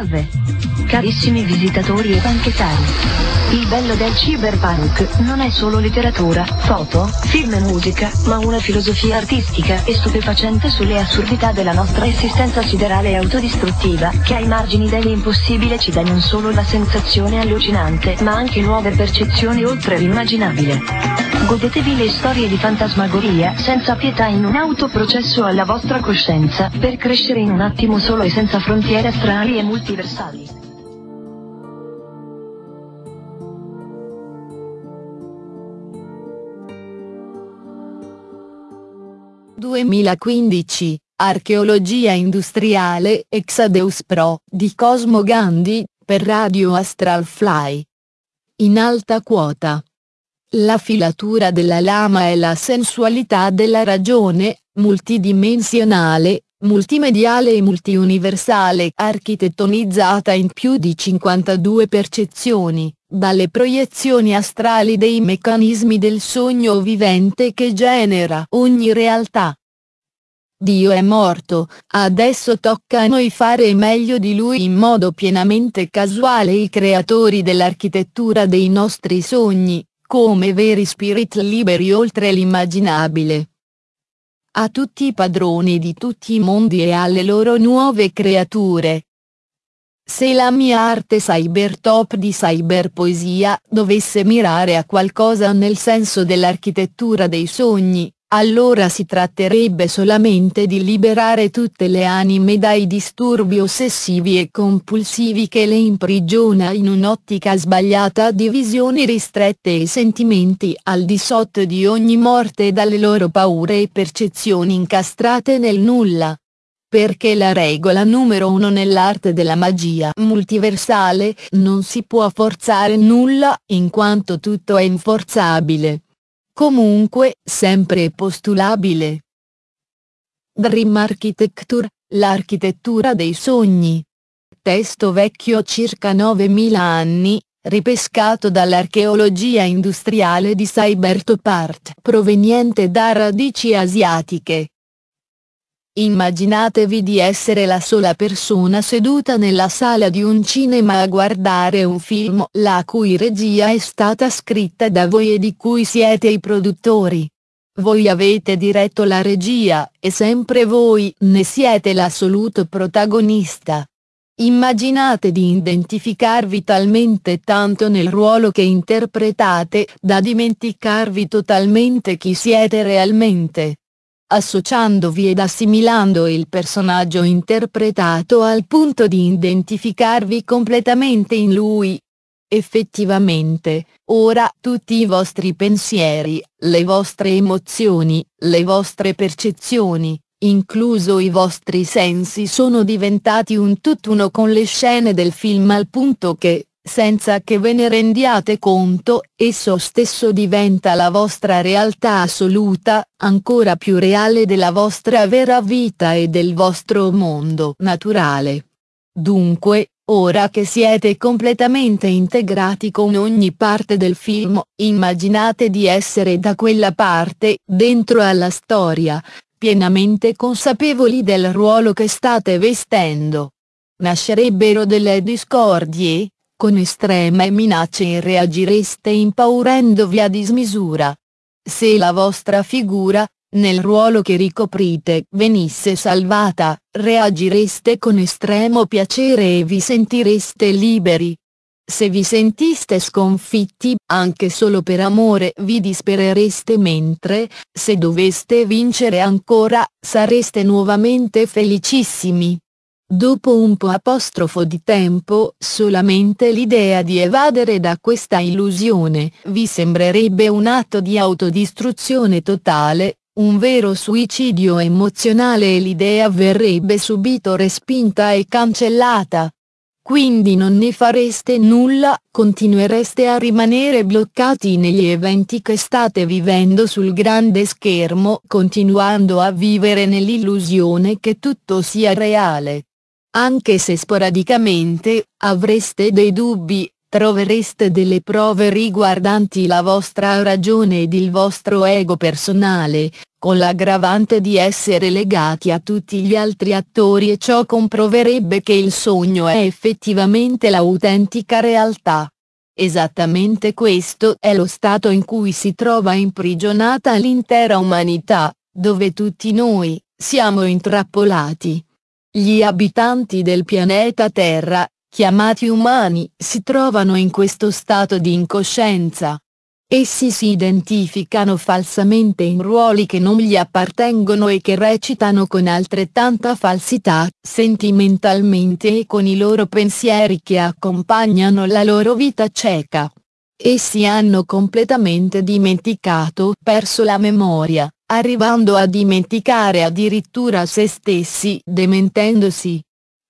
Salve! Carissimi visitatori e banchettari. Il bello del cyberpunk non è solo letteratura, foto, film e musica, ma una filosofia artistica e stupefacente sulle assurdità della nostra esistenza siderale e autodistruttiva, che ai margini dell'impossibile ci dà non solo la sensazione allucinante, ma anche nuove percezioni oltre l'immaginabile. Godetevi le storie di fantasmagoria, senza pietà in un autoprocesso alla vostra coscienza, per crescere in un attimo solo e senza frontiere astrali e multiversali. 2015, Archeologia industriale Exadeus Pro di Cosmo Gandhi, per Radio Astral Fly. In alta quota. La filatura della lama è la sensualità della ragione, multidimensionale, multimediale e multiuniversale architettonizzata in più di 52 percezioni, dalle proiezioni astrali dei meccanismi del sogno vivente che genera ogni realtà. Dio è morto, adesso tocca a noi fare meglio di lui in modo pienamente casuale i creatori dell'architettura dei nostri sogni, come veri spirit liberi oltre l'immaginabile. A tutti i padroni di tutti i mondi e alle loro nuove creature. Se la mia arte cybertop di cyberpoesia dovesse mirare a qualcosa nel senso dell'architettura dei sogni, allora si tratterebbe solamente di liberare tutte le anime dai disturbi ossessivi e compulsivi che le imprigiona in un'ottica sbagliata di visioni ristrette e sentimenti al di sotto di ogni morte dalle loro paure e percezioni incastrate nel nulla. Perché la regola numero uno nell'arte della magia multiversale non si può forzare nulla in quanto tutto è inforzabile comunque sempre postulabile. Dream Architecture, l'architettura dei sogni. Testo vecchio circa 9000 anni, ripescato dall'archeologia industriale di Cybertopart proveniente da radici asiatiche. Immaginatevi di essere la sola persona seduta nella sala di un cinema a guardare un film la cui regia è stata scritta da voi e di cui siete i produttori. Voi avete diretto la regia, e sempre voi ne siete l'assoluto protagonista. Immaginate di identificarvi talmente tanto nel ruolo che interpretate da dimenticarvi totalmente chi siete realmente associandovi ed assimilando il personaggio interpretato al punto di identificarvi completamente in lui. Effettivamente, ora tutti i vostri pensieri, le vostre emozioni, le vostre percezioni, incluso i vostri sensi sono diventati un tutt'uno con le scene del film al punto che, senza che ve ne rendiate conto, esso stesso diventa la vostra realtà assoluta, ancora più reale della vostra vera vita e del vostro mondo naturale. Dunque, ora che siete completamente integrati con ogni parte del film, immaginate di essere da quella parte, dentro alla storia, pienamente consapevoli del ruolo che state vestendo. Nascerebbero delle discordie, con estreme minacce reagireste impaurendovi a dismisura. Se la vostra figura, nel ruolo che ricoprite, venisse salvata, reagireste con estremo piacere e vi sentireste liberi. Se vi sentiste sconfitti, anche solo per amore vi disperereste mentre, se doveste vincere ancora, sareste nuovamente felicissimi. Dopo un po' apostrofo di tempo, solamente l'idea di evadere da questa illusione vi sembrerebbe un atto di autodistruzione totale, un vero suicidio emozionale e l'idea verrebbe subito respinta e cancellata. Quindi non ne fareste nulla, continuereste a rimanere bloccati negli eventi che state vivendo sul grande schermo continuando a vivere nell'illusione che tutto sia reale. Anche se sporadicamente, avreste dei dubbi, trovereste delle prove riguardanti la vostra ragione ed il vostro ego personale, con l'aggravante di essere legati a tutti gli altri attori e ciò comproverebbe che il sogno è effettivamente l'autentica realtà. Esattamente questo è lo stato in cui si trova imprigionata l'intera umanità, dove tutti noi, siamo intrappolati. Gli abitanti del pianeta Terra, chiamati umani, si trovano in questo stato di incoscienza, Essi si identificano falsamente in ruoli che non gli appartengono e che recitano con altrettanta falsità, sentimentalmente e con i loro pensieri che accompagnano la loro vita cieca. Essi hanno completamente dimenticato, perso la memoria, arrivando a dimenticare addirittura se stessi, dementendosi.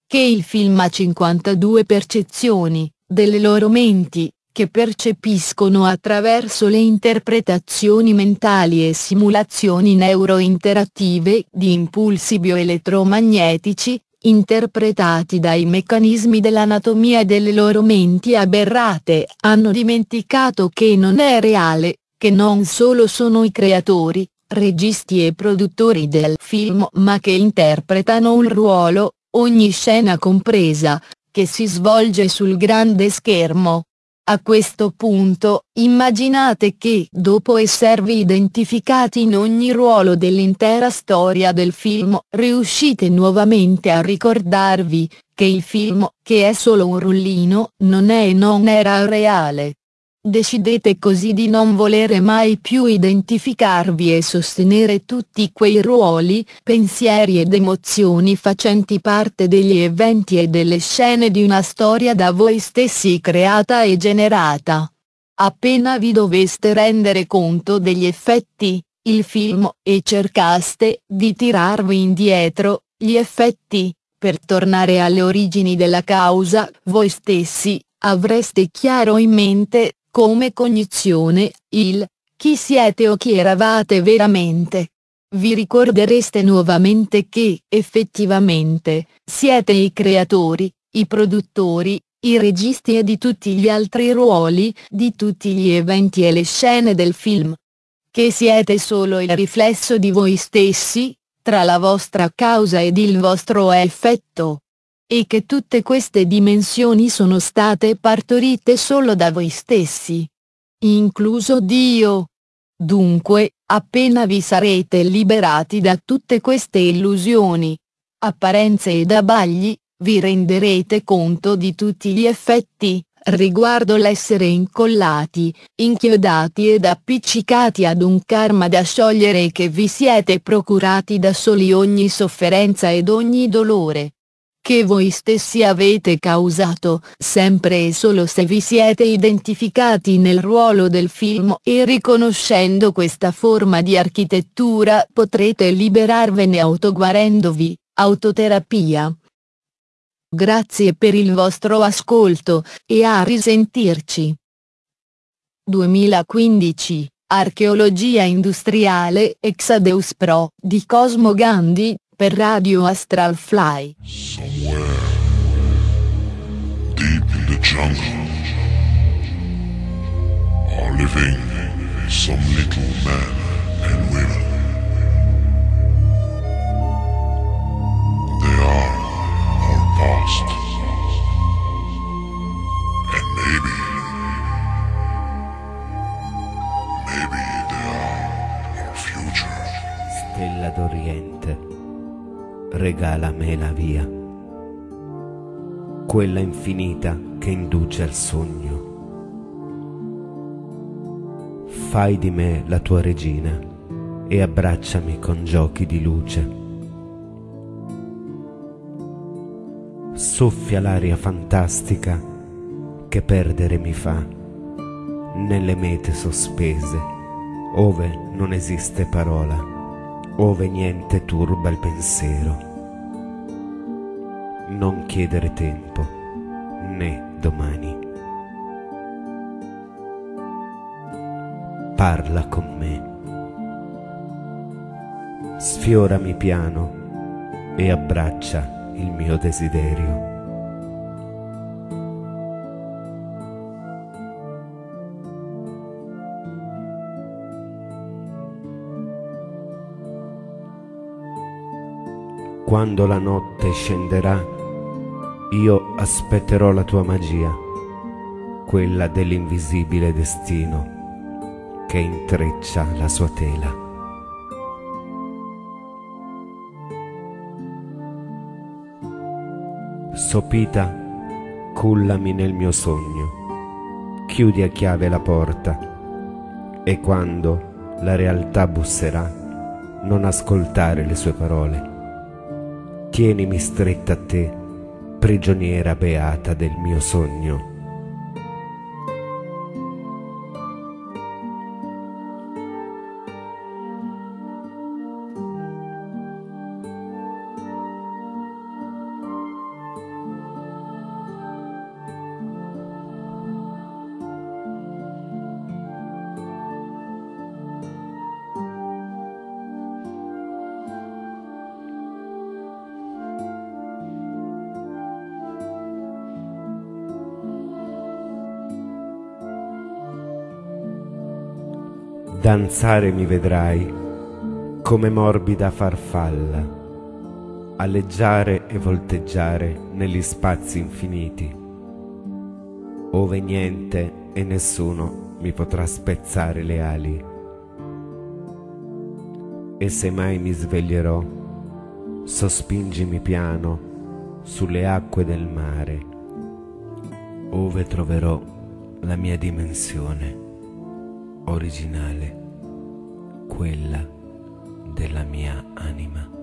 Che il film ha 52 percezioni, delle loro menti, che percepiscono attraverso le interpretazioni mentali e simulazioni neurointerattive di impulsi bioelettromagnetici, interpretati dai meccanismi dell'anatomia delle loro menti aberrate, hanno dimenticato che non è reale, che non solo sono i creatori, registi e produttori del film ma che interpretano un ruolo, ogni scena compresa, che si svolge sul grande schermo, a questo punto, immaginate che dopo esservi identificati in ogni ruolo dell'intera storia del film, riuscite nuovamente a ricordarvi, che il film, che è solo un rullino, non è e non era reale. Decidete così di non volere mai più identificarvi e sostenere tutti quei ruoli, pensieri ed emozioni facenti parte degli eventi e delle scene di una storia da voi stessi creata e generata. Appena vi doveste rendere conto degli effetti, il film, e cercaste di tirarvi indietro, gli effetti, per tornare alle origini della causa, voi stessi, avreste chiaro in mente, come cognizione, il chi siete o chi eravate veramente. Vi ricordereste nuovamente che, effettivamente, siete i creatori, i produttori, i registi e di tutti gli altri ruoli, di tutti gli eventi e le scene del film. Che siete solo il riflesso di voi stessi, tra la vostra causa ed il vostro effetto e che tutte queste dimensioni sono state partorite solo da voi stessi. Incluso Dio. Dunque, appena vi sarete liberati da tutte queste illusioni, apparenze ed abbagli, vi renderete conto di tutti gli effetti, riguardo l'essere incollati, inchiodati ed appiccicati ad un karma da sciogliere che vi siete procurati da soli ogni sofferenza ed ogni dolore che voi stessi avete causato, sempre e solo se vi siete identificati nel ruolo del film e riconoscendo questa forma di architettura potrete liberarvene autoguarendovi, autoterapia. Grazie per il vostro ascolto, e a risentirci. 2015 Archeologia industriale Exadeus Pro di Cosmo Gandhi, per Radio Astral Fly. Somewhere deep in the jungle are living some little and women. Quella infinita che induce al sogno. Fai di me la tua regina e abbracciami con giochi di luce. Soffia l'aria fantastica che perdere mi fa nelle mete sospese, ove non esiste parola ove niente turba il pensiero. Non chiedere tempo, né domani. Parla con me. Sfiorami piano e abbraccia il mio desiderio. Quando la notte scenderà, io aspetterò la tua magia, quella dell'invisibile destino che intreccia la sua tela. Sopita, cullami nel mio sogno, chiudi a chiave la porta e quando la realtà busserà, non ascoltare le sue parole. Tienimi stretta a te, prigioniera beata del mio sogno. Danzare mi vedrai come morbida farfalla, alleggiare e volteggiare negli spazi infiniti, ove niente e nessuno mi potrà spezzare le ali. E se mai mi sveglierò, sospingimi piano sulle acque del mare, ove troverò la mia dimensione originale, quella della mia anima.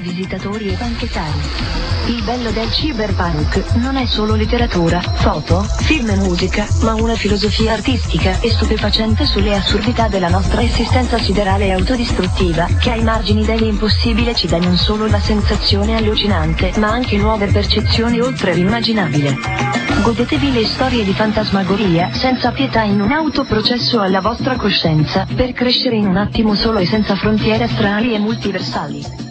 Visitatori e banchettari. Il bello del cyberpunk non è solo letteratura, foto, film e musica, ma una filosofia artistica e stupefacente sulle assurdità della nostra esistenza siderale e autodistruttiva, che ai margini dell'impossibile ci dà non solo la sensazione allucinante, ma anche nuove percezioni oltre l'immaginabile. Godetevi le storie di fantasmagoria senza pietà in un autoprocesso alla vostra coscienza, per crescere in un attimo solo e senza frontiere astrali e multiversali.